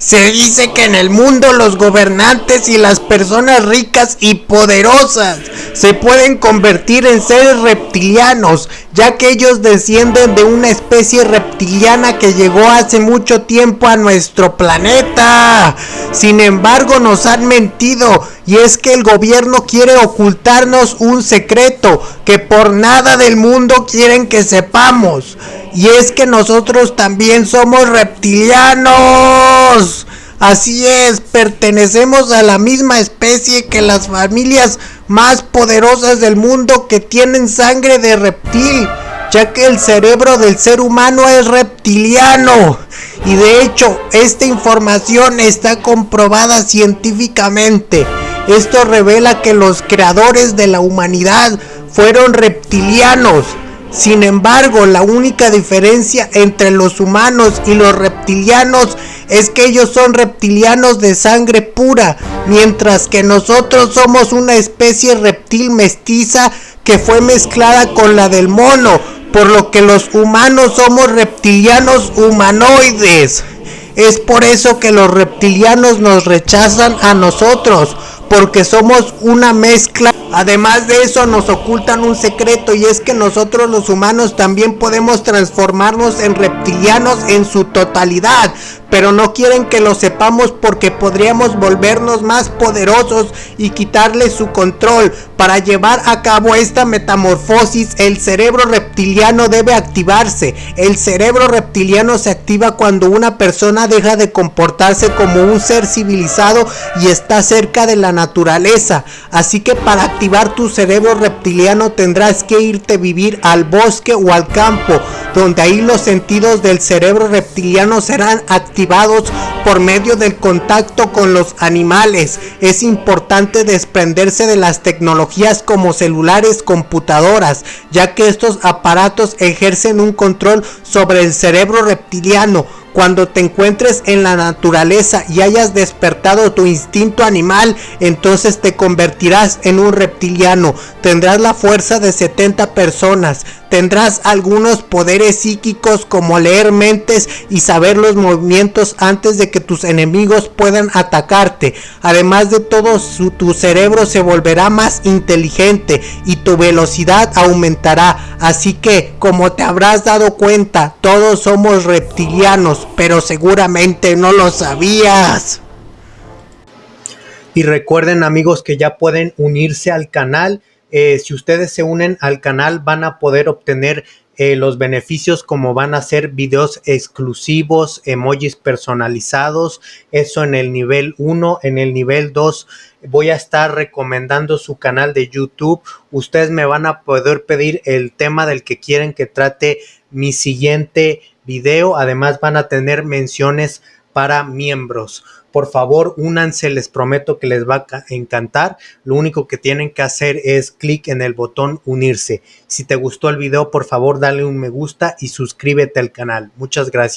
Se dice que en el mundo los gobernantes y las personas ricas y poderosas se pueden convertir en seres reptilianos, ya que ellos descienden de una especie reptiliana que llegó hace mucho tiempo a nuestro planeta. Sin embargo, nos han mentido y es que el gobierno quiere ocultarnos un secreto que por nada del mundo quieren que sepamos. Y es que nosotros también somos reptilianos. Así es, pertenecemos a la misma especie que las familias más poderosas del mundo que tienen sangre de reptil, ya que el cerebro del ser humano es reptiliano. Y de hecho, esta información está comprobada científicamente. Esto revela que los creadores de la humanidad fueron reptilianos. Sin embargo, la única diferencia entre los humanos y los reptilianos es que ellos son reptilianos de sangre pura, mientras que nosotros somos una especie reptil mestiza que fue mezclada con la del mono, por lo que los humanos somos reptilianos humanoides. Es por eso que los reptilianos nos rechazan a nosotros, porque somos una mezcla. Además de eso nos ocultan un secreto y es que nosotros los humanos también podemos transformarnos en reptilianos en su totalidad pero no quieren que lo sepamos porque podríamos volvernos más poderosos y quitarle su control. Para llevar a cabo esta metamorfosis, el cerebro reptiliano debe activarse. El cerebro reptiliano se activa cuando una persona deja de comportarse como un ser civilizado y está cerca de la naturaleza. Así que para activar tu cerebro reptiliano tendrás que irte a vivir al bosque o al campo, donde ahí los sentidos del cerebro reptiliano serán activados por medio del contacto con los animales. Es importante desprenderse de las tecnologías como celulares, computadoras, ya que estos aparatos ejercen un control sobre el cerebro reptiliano cuando te encuentres en la naturaleza y hayas despertado tu instinto animal, entonces te convertirás en un reptiliano. Tendrás la fuerza de 70 personas. Tendrás algunos poderes psíquicos como leer mentes y saber los movimientos antes de que tus enemigos puedan atacarte. Además de todo, tu cerebro se volverá más inteligente y tu velocidad aumentará. Así que, como te habrás dado cuenta, todos somos reptilianos pero seguramente no lo sabías. Y recuerden amigos que ya pueden unirse al canal. Eh, si ustedes se unen al canal van a poder obtener eh, los beneficios como van a ser videos exclusivos, emojis personalizados, eso en el nivel 1, en el nivel 2 voy a estar recomendando su canal de YouTube, ustedes me van a poder pedir el tema del que quieren que trate mi siguiente video. Además van a tener menciones para miembros. Por favor, únanse, les prometo que les va a encantar. Lo único que tienen que hacer es clic en el botón unirse. Si te gustó el video, por favor, dale un me gusta y suscríbete al canal. Muchas gracias.